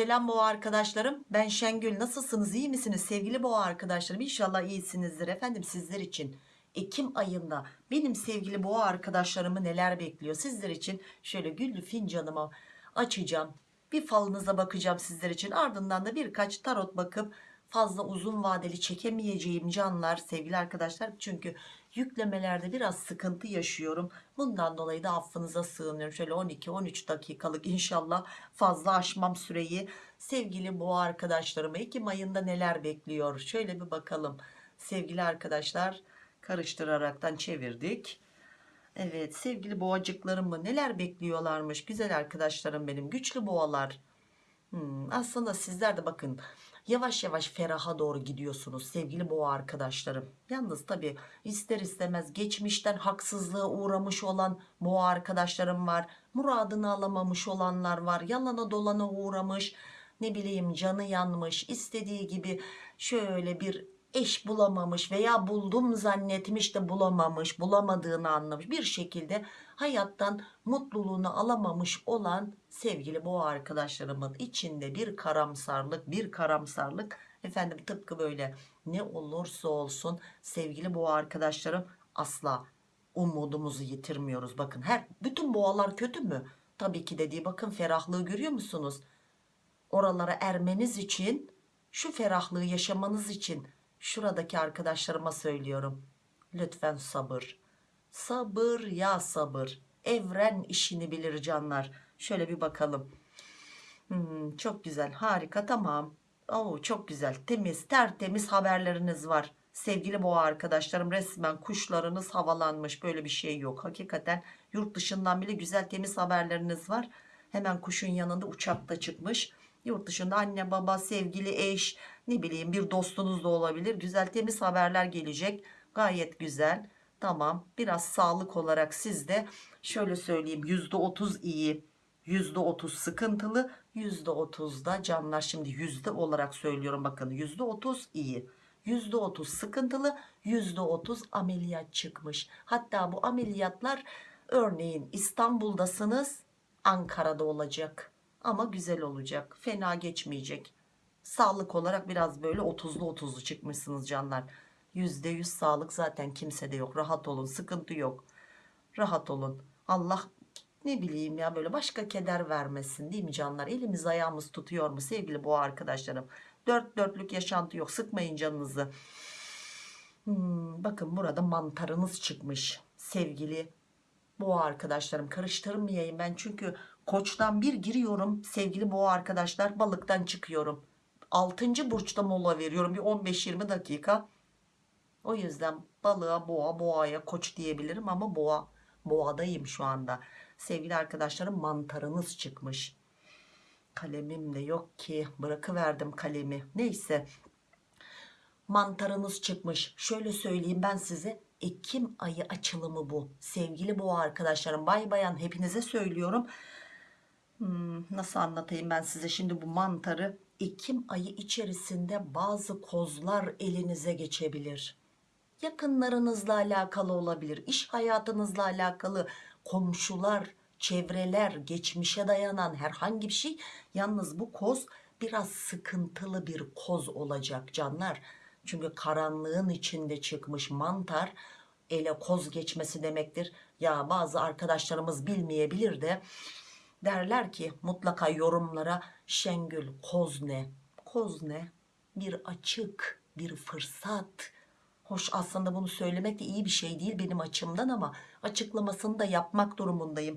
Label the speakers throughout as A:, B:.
A: Selam boğa arkadaşlarım. Ben Şengül. Nasılsınız? İyi misiniz sevgili boğa arkadaşlarım? İnşallah iyisinizdir efendim sizler için. Ekim ayında benim sevgili boğa arkadaşlarımı neler bekliyor sizler için? Şöyle güllü fincanımı açacağım. Bir falınıza bakacağım sizler için. Ardından da birkaç tarot bakıp fazla uzun vadeli çekemeyeceğim canlar sevgili arkadaşlar. Çünkü yüklemelerde biraz sıkıntı yaşıyorum. Bundan dolayı da affınıza sığınıyorum. Şöyle 12-13 dakikalık inşallah fazla aşmam süreyi. Sevgili boğa arkadaşlarıma Ekim ayında neler bekliyor? Şöyle bir bakalım. Sevgili arkadaşlar karıştıraraktan çevirdik. Evet sevgili boğacıklarımı neler bekliyorlarmış güzel arkadaşlarım benim güçlü boğalar. Hmm, aslında sizler de bakın yavaş yavaş feraha doğru gidiyorsunuz sevgili boğa arkadaşlarım. Yalnız tabi ister istemez geçmişten haksızlığa uğramış olan boğa arkadaşlarım var. Muradını alamamış olanlar var. Yalana dolana uğramış. Ne bileyim canı yanmış. istediği gibi şöyle bir eş bulamamış veya buldum zannetmiş de bulamamış. Bulamadığını anlamış. Bir şekilde hayattan mutluluğunu alamamış olan sevgili boğa arkadaşlarımın içinde bir karamsarlık bir karamsarlık. Efendim tıpkı böyle ne olursa olsun sevgili boğa arkadaşlarım asla umudumuzu yitirmiyoruz. Bakın her bütün boğalar kötü mü? Tabii ki dediği bakın ferahlığı görüyor musunuz? Oralara ermeniz için şu ferahlığı yaşamanız için şuradaki arkadaşlarıma söylüyorum. Lütfen sabır sabır ya sabır. Evren işini bilir canlar. Şöyle bir bakalım. Hmm, çok güzel harika tamam. Oo, çok güzel temiz tertemiz haberleriniz var. Sevgili boğa arkadaşlarım resmen kuşlarınız havalanmış böyle bir şey yok. Hakikaten yurt dışından bile güzel temiz haberleriniz var. Hemen kuşun yanında uçakta çıkmış. Yurt dışında anne baba sevgili eş ne bileyim bir dostunuz da olabilir. Güzel temiz haberler gelecek. Gayet güzel tamam biraz sağlık olarak sizde şöyle söyleyeyim %30 iyi %30 sıkıntılı %30 da canlar. Şimdi yüzde olarak söylüyorum bakın %30 iyi %30 sıkıntılı %30 ameliyat çıkmış. Hatta bu ameliyatlar örneğin İstanbul'dasınız Ankara'da olacak ama güzel olacak fena geçmeyecek. Sağlık olarak biraz böyle 30'lu 30'lu çıkmışsınız canlar %100 sağlık zaten kimsede yok. Rahat olun sıkıntı yok. Rahat olun. Allah ne bileyim ya böyle başka keder vermesin değil mi canlar? Elimiz ayağımız tutuyor mu sevgili boğa arkadaşlarım? Dört dörtlük yaşantı yok. Sıkmayın canınızı. Hmm, bakın burada mantarınız çıkmış sevgili boğa arkadaşlarım. Karıştırmayayım ben çünkü koçtan bir giriyorum sevgili boğa arkadaşlar balıktan çıkıyorum. 6. burçta mola veriyorum. Bir 15-20 dakika o yüzden balığa boğa boğaya koç diyebilirim ama boğa boğadayım şu anda. Sevgili arkadaşlarım mantarınız çıkmış. Kalemim de yok ki bırakıverdim kalemi. Neyse mantarınız çıkmış. Şöyle söyleyeyim ben size Ekim ayı açılımı bu. Sevgili boğa arkadaşlarım bay bayan hepinize söylüyorum. Hmm, nasıl anlatayım ben size şimdi bu mantarı? Ekim ayı içerisinde bazı kozlar elinize geçebilir yakınlarınızla alakalı olabilir. İş hayatınızla alakalı komşular çevreler geçmişe dayanan herhangi bir şey. Yalnız bu koz biraz sıkıntılı bir koz olacak canlar. Çünkü karanlığın içinde çıkmış mantar ele koz geçmesi demektir. Ya bazı arkadaşlarımız bilmeyebilir de derler ki mutlaka yorumlara Şengül koz ne? Koz ne? Bir açık bir fırsat Hoş aslında bunu söylemek de iyi bir şey değil benim açımdan ama açıklamasını da yapmak durumundayım.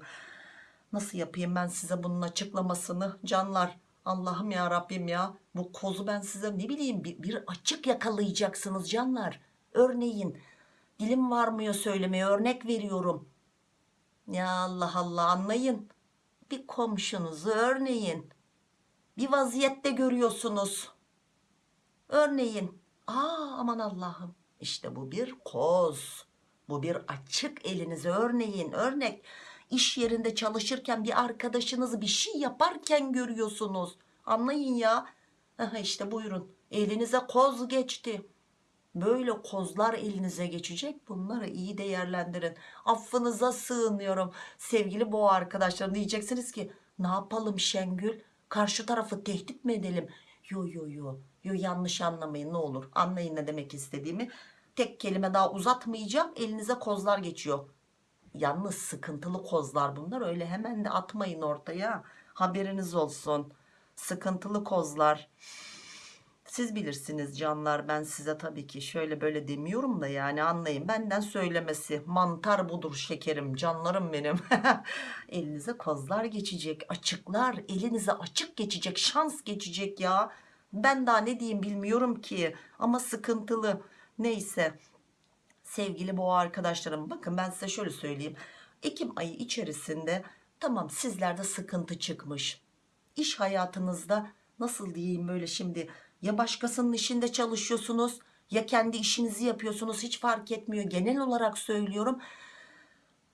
A: Nasıl yapayım ben size bunun açıklamasını canlar? Allah'ım ya Rabbim ya bu kozu ben size ne bileyim bir, bir açık yakalayacaksınız canlar. Örneğin dilim varmıyor söylemeye örnek veriyorum. Ya Allah Allah anlayın. Bir komşunuzu örneğin bir vaziyette görüyorsunuz. Örneğin aa aman Allah'ım işte bu bir koz. Bu bir açık elinize örneğin örnek. iş yerinde çalışırken bir arkadaşınızı bir şey yaparken görüyorsunuz. Anlayın ya. İşte buyurun. Elinize koz geçti. Böyle kozlar elinize geçecek. Bunları iyi değerlendirin. Affınıza sığınıyorum. Sevgili boğa arkadaşlarım diyeceksiniz ki ne yapalım Şengül? Karşı tarafı tehdit mi edelim? Yo yo yo. Yo yanlış anlamayın ne olur. Anlayın ne demek istediğimi. Tek kelime daha uzatmayacağım. Elinize kozlar geçiyor. Yalnız sıkıntılı kozlar bunlar. Öyle hemen de atmayın ortaya. Haberiniz olsun. Sıkıntılı kozlar. Siz bilirsiniz canlar ben size tabii ki şöyle böyle demiyorum da yani anlayın benden söylemesi mantar budur şekerim canlarım benim elinize kozlar geçecek açıklar elinize açık geçecek şans geçecek ya ben daha ne diyeyim bilmiyorum ki ama sıkıntılı neyse sevgili boğa arkadaşlarım bakın ben size şöyle söyleyeyim. Ekim ayı içerisinde tamam sizlerde sıkıntı çıkmış. İş hayatınızda nasıl diyeyim böyle şimdi ya başkasının işinde çalışıyorsunuz ya kendi işinizi yapıyorsunuz hiç fark etmiyor. Genel olarak söylüyorum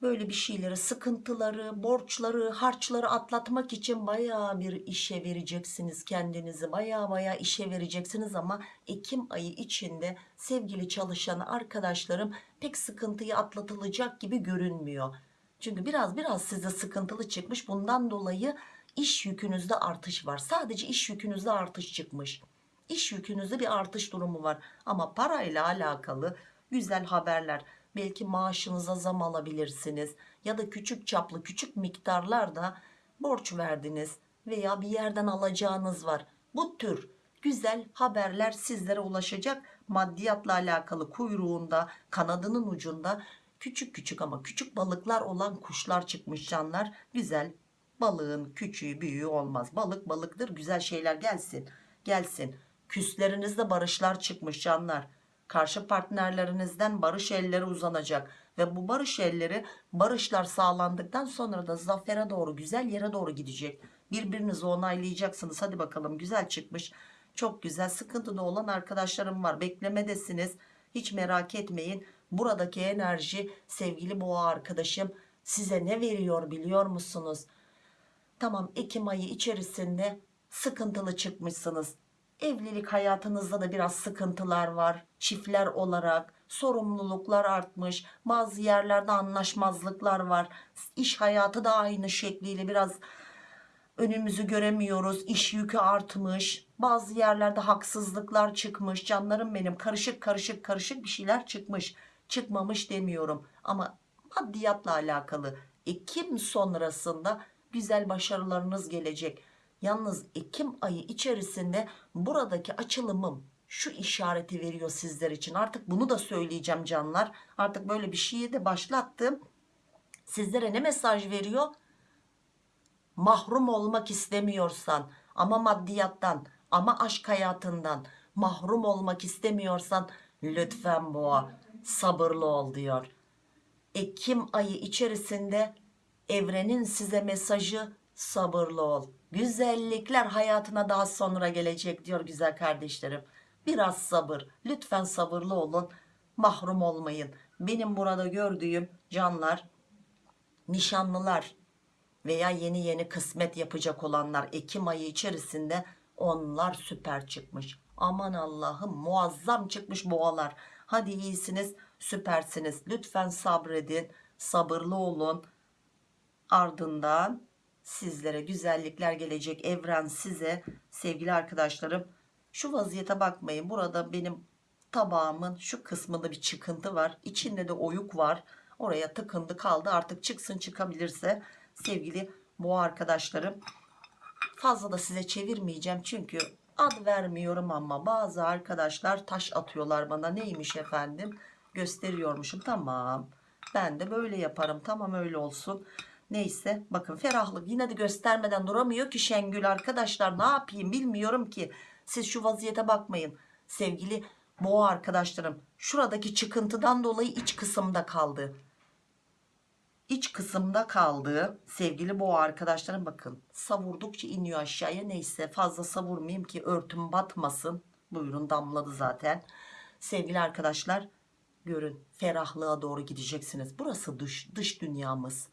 A: böyle bir şeyleri sıkıntıları borçları harçları atlatmak için baya bir işe vereceksiniz kendinizi. Baya baya işe vereceksiniz ama Ekim ayı içinde sevgili çalışan arkadaşlarım pek sıkıntıyı atlatılacak gibi görünmüyor. Çünkü biraz biraz size sıkıntılı çıkmış. Bundan dolayı iş yükünüzde artış var. Sadece iş yükünüzde artış çıkmış. İş yükünüzde bir artış durumu var. Ama parayla alakalı güzel haberler belki maaşınıza zam alabilirsiniz ya da küçük çaplı küçük miktarlarda borç verdiniz veya bir yerden alacağınız var. Bu tür güzel haberler sizlere ulaşacak maddiyatla alakalı kuyruğunda kanadının ucunda küçük küçük ama küçük balıklar olan kuşlar çıkmış canlar. Güzel balığın küçüğü büyüğü olmaz. Balık balıktır güzel şeyler gelsin gelsin. Küslerinizde barışlar çıkmış canlar karşı partnerlerinizden barış elleri uzanacak. Ve bu barış elleri barışlar sağlandıktan sonra da zafere doğru güzel yere doğru gidecek. Birbirinizi onaylayacaksınız. Hadi bakalım güzel çıkmış çok güzel sıkıntıda olan arkadaşlarım var. Beklemedesiniz. Hiç merak etmeyin. Buradaki enerji sevgili boğa arkadaşım size ne veriyor biliyor musunuz? Tamam Ekim ayı içerisinde sıkıntılı çıkmışsınız evlilik hayatınızda da biraz sıkıntılar var. Çiftler olarak sorumluluklar artmış bazı yerlerde anlaşmazlıklar var. İş hayatı da aynı şekliyle biraz önümüzü göremiyoruz. İş yükü artmış bazı yerlerde haksızlıklar çıkmış. Canlarım benim karışık karışık karışık bir şeyler çıkmış. Çıkmamış demiyorum ama maddiyatla alakalı Ekim sonrasında güzel başarılarınız gelecek Yalnız Ekim ayı içerisinde buradaki açılımım şu işareti veriyor sizler için. Artık bunu da söyleyeceğim canlar. Artık böyle bir şeyi de başlattım. Sizlere ne mesaj veriyor? Mahrum olmak istemiyorsan ama maddiyattan ama aşk hayatından mahrum olmak istemiyorsan lütfen boğa sabırlı ol diyor. Ekim ayı içerisinde evrenin size mesajı sabırlı ol güzellikler hayatına daha sonra gelecek diyor güzel kardeşlerim. Biraz sabır. Lütfen sabırlı olun. Mahrum olmayın. Benim burada gördüğüm canlar nişanlılar veya yeni yeni kısmet yapacak olanlar Ekim ayı içerisinde onlar süper çıkmış. Aman Allah'ım muazzam çıkmış boğalar. Hadi iyisiniz süpersiniz. Lütfen sabredin sabırlı olun. Ardından sizlere güzellikler gelecek. Evren size sevgili arkadaşlarım şu vaziyete bakmayın. Burada benim tabağımın şu kısmında bir çıkıntı var. İçinde de oyuk var. Oraya tıkındı kaldı. Artık çıksın çıkabilirse sevgili boğa arkadaşlarım fazla da size çevirmeyeceğim. Çünkü ad vermiyorum ama bazı arkadaşlar taş atıyorlar bana. Neymiş efendim? Gösteriyormuşum. Tamam. Ben de böyle yaparım. Tamam öyle olsun Neyse bakın ferahlık yine de göstermeden duramıyor ki Şengül arkadaşlar ne yapayım bilmiyorum ki. Siz şu vaziyete bakmayın sevgili boğa arkadaşlarım. Şuradaki çıkıntıdan dolayı iç kısımda kaldı. İç kısımda kaldı sevgili boğa arkadaşlarım bakın savurdukça iniyor aşağıya neyse fazla savurmayayım ki örtüm batmasın. Buyurun damladı zaten. Sevgili arkadaşlar görün ferahlığa doğru gideceksiniz. Burası dış, dış dünyamız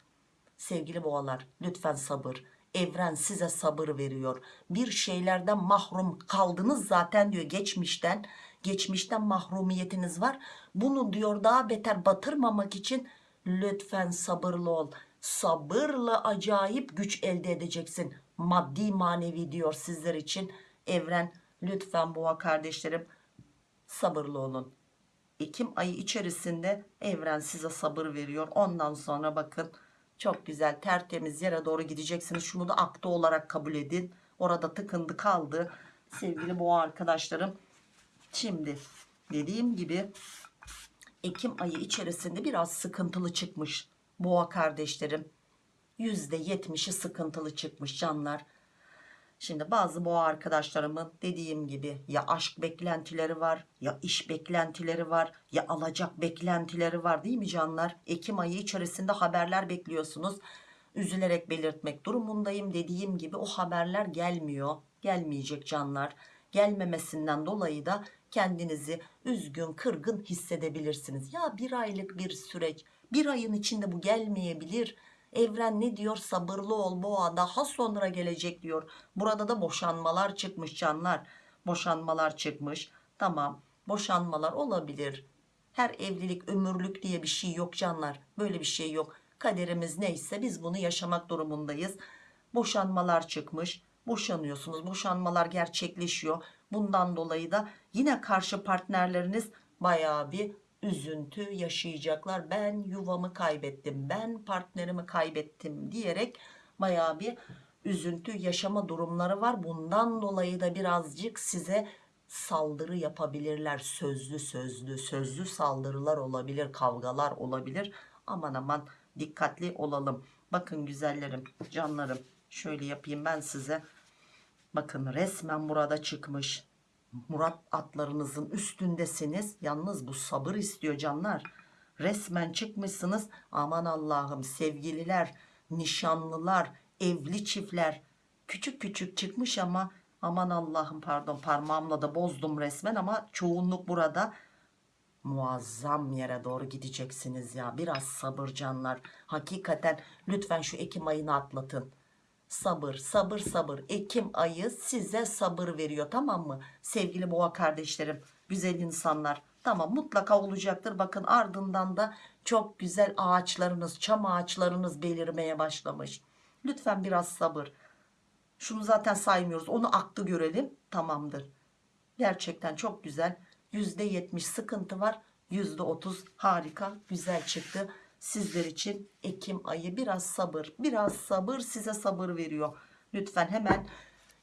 A: sevgili boğalar lütfen sabır. Evren size sabır veriyor. Bir şeylerden mahrum kaldınız zaten diyor geçmişten. Geçmişten mahrumiyetiniz var. Bunu diyor daha beter batırmamak için lütfen sabırlı ol. Sabırla acayip güç elde edeceksin. Maddi manevi diyor sizler için. Evren lütfen boğa kardeşlerim sabırlı olun. Ekim ayı içerisinde evren size sabır veriyor. Ondan sonra bakın çok güzel tertemiz yere doğru gideceksiniz. Şunu da akta olarak kabul edin. Orada tıkındı kaldı. Sevgili boğa arkadaşlarım şimdi dediğim gibi Ekim ayı içerisinde biraz sıkıntılı çıkmış boğa kardeşlerim. %70'i sıkıntılı çıkmış canlar Şimdi bazı boğa arkadaşlarımın dediğim gibi ya aşk beklentileri var ya iş beklentileri var ya alacak beklentileri var değil mi canlar? Ekim ayı içerisinde haberler bekliyorsunuz. Üzülerek belirtmek durumundayım dediğim gibi o haberler gelmiyor. Gelmeyecek canlar. Gelmemesinden dolayı da kendinizi üzgün kırgın hissedebilirsiniz. Ya bir aylık bir süreç bir ayın içinde bu gelmeyebilir. Evren ne diyor sabırlı ol boğa daha sonra gelecek diyor. Burada da boşanmalar çıkmış canlar. Boşanmalar çıkmış. Tamam boşanmalar olabilir. Her evlilik ömürlük diye bir şey yok canlar. Böyle bir şey yok. Kaderimiz neyse biz bunu yaşamak durumundayız. Boşanmalar çıkmış. Boşanıyorsunuz. Boşanmalar gerçekleşiyor. Bundan dolayı da yine karşı partnerleriniz bayağı bir üzüntü yaşayacaklar. Ben yuvamı kaybettim, ben partnerimi kaybettim diyerek bayağı bir üzüntü yaşama durumları var. Bundan dolayı da birazcık size saldırı yapabilirler. Sözlü sözlü, sözlü saldırılar olabilir, kavgalar olabilir. Aman aman dikkatli olalım. Bakın güzellerim, canlarım. Şöyle yapayım ben size. Bakın resmen burada çıkmış. Murat atlarınızın üstündesiniz. Yalnız bu sabır istiyor canlar. Resmen çıkmışsınız. Aman Allah'ım sevgililer, nişanlılar, evli çiftler. Küçük küçük çıkmış ama aman Allah'ım pardon parmağımla da bozdum resmen ama çoğunluk burada. Muazzam yere doğru gideceksiniz ya. Biraz sabır canlar. Hakikaten lütfen şu Ekim ayını atlatın sabır sabır sabır. Ekim ayı size sabır veriyor tamam mı? Sevgili boğa kardeşlerim güzel insanlar tamam mutlaka olacaktır. Bakın ardından da çok güzel ağaçlarınız çam ağaçlarınız belirmeye başlamış. Lütfen biraz sabır. Şunu zaten saymıyoruz onu aktı görelim tamamdır. Gerçekten çok güzel. %70 sıkıntı var %30 harika güzel çıktı sizler için Ekim ayı biraz sabır biraz sabır size sabır veriyor. Lütfen hemen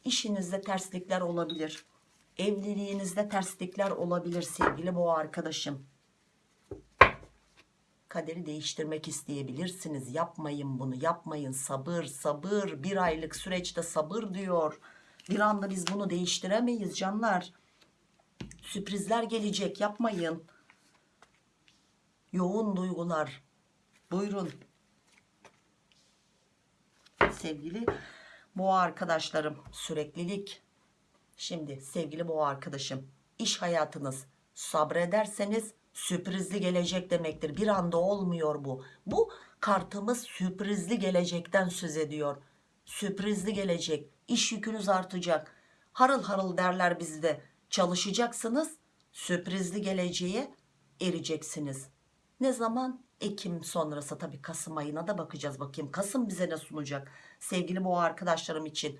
A: işinizde terslikler olabilir evliliğinizde terslikler olabilir sevgili boğa arkadaşım. Kaderi değiştirmek isteyebilirsiniz. Yapmayın bunu yapmayın. Sabır sabır. Bir aylık süreçte sabır diyor. Bir anda biz bunu değiştiremeyiz canlar. Sürprizler gelecek yapmayın. Yoğun duygular Buyurun. Sevgili boğa arkadaşlarım süreklilik. Şimdi sevgili boğa arkadaşım iş hayatınız sabrederseniz sürprizli gelecek demektir. Bir anda olmuyor bu. Bu kartımız sürprizli gelecekten söz ediyor. Sürprizli gelecek. İş yükünüz artacak. Harıl harıl derler bizde. Çalışacaksınız. Sürprizli geleceğe ereceksiniz. Ne zaman? Ekim sonrası tabii Kasım ayına da bakacağız bakayım. Kasım bize ne sunacak? Sevgili boğa arkadaşlarım için.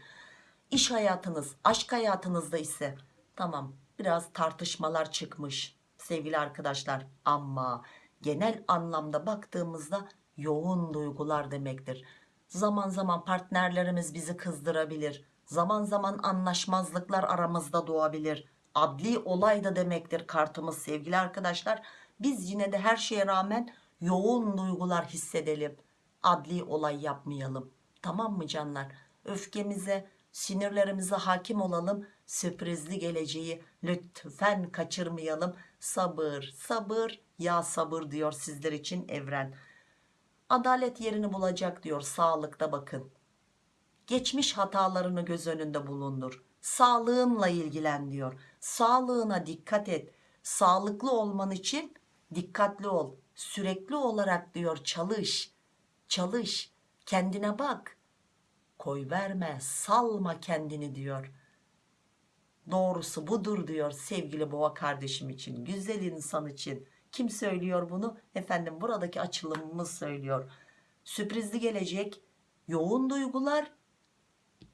A: İş hayatınız, aşk hayatınızda ise tamam biraz tartışmalar çıkmış sevgili arkadaşlar. Ama genel anlamda baktığımızda yoğun duygular demektir. Zaman zaman partnerlerimiz bizi kızdırabilir. Zaman zaman anlaşmazlıklar aramızda doğabilir. Adli olay da demektir kartımız sevgili arkadaşlar. Biz yine de her şeye rağmen yoğun duygular hissedelim. Adli olay yapmayalım. Tamam mı canlar? Öfkemize, sinirlerimize hakim olalım. Sürprizli geleceği lütfen kaçırmayalım. Sabır, sabır, ya sabır diyor sizler için evren. Adalet yerini bulacak diyor sağlıkta bakın. Geçmiş hatalarını göz önünde bulundur. Sağlığınla ilgilen diyor. Sağlığına dikkat et. Sağlıklı olman için dikkatli ol sürekli olarak diyor çalış çalış kendine bak. Koy verme salma kendini diyor. Doğrusu budur diyor sevgili boğa kardeşim için güzel insan için. Kim söylüyor bunu? Efendim buradaki açılımımız söylüyor. Sürprizli gelecek yoğun duygular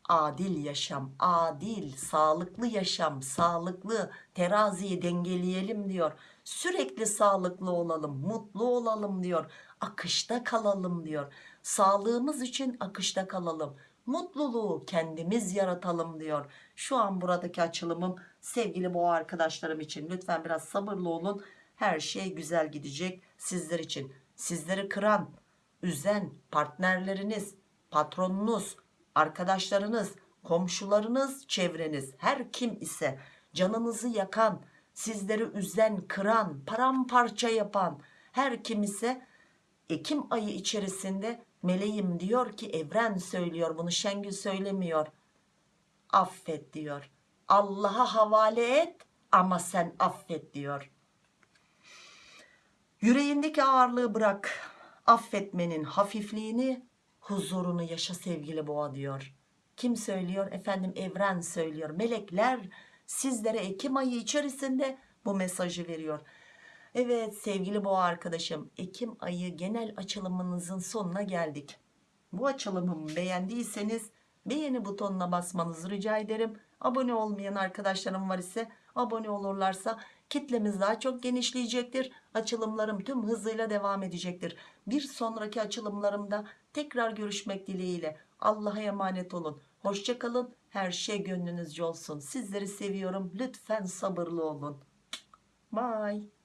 A: adil yaşam, adil, sağlıklı yaşam, sağlıklı teraziyi dengeleyelim diyor. Sürekli sağlıklı olalım, mutlu olalım diyor. Akışta kalalım diyor. Sağlığımız için akışta kalalım. Mutluluğu kendimiz yaratalım diyor. Şu an buradaki açılımım sevgili boğa arkadaşlarım için. Lütfen biraz sabırlı olun. Her şey güzel gidecek sizler için. Sizleri kıran, üzen partnerleriniz, patronunuz, arkadaşlarınız, komşularınız, çevreniz her kim ise canınızı yakan, sizleri üzen, kıran, paramparça yapan her kim ise Ekim ayı içerisinde meleğim diyor ki evren söylüyor bunu Şengül söylemiyor. Affet diyor. Allah'a havale et ama sen affet diyor. Yüreğindeki ağırlığı bırak. Affetmenin hafifliğini, huzurunu yaşa sevgili boğa diyor. Kim söylüyor? Efendim evren söylüyor. Melekler sizlere Ekim ayı içerisinde bu mesajı veriyor. Evet sevgili boğa arkadaşım Ekim ayı genel açılımınızın sonuna geldik. Bu açılımımı beğendiyseniz beğeni butonuna basmanızı rica ederim. Abone olmayan arkadaşlarım var ise abone olurlarsa kitlemiz daha çok genişleyecektir. Açılımlarım tüm hızıyla devam edecektir. Bir sonraki açılımlarımda tekrar görüşmek dileğiyle. Allah'a emanet olun. Hoşçakalın. Her şey gönlünüzce olsun. Sizleri seviyorum. Lütfen sabırlı olun. Bye.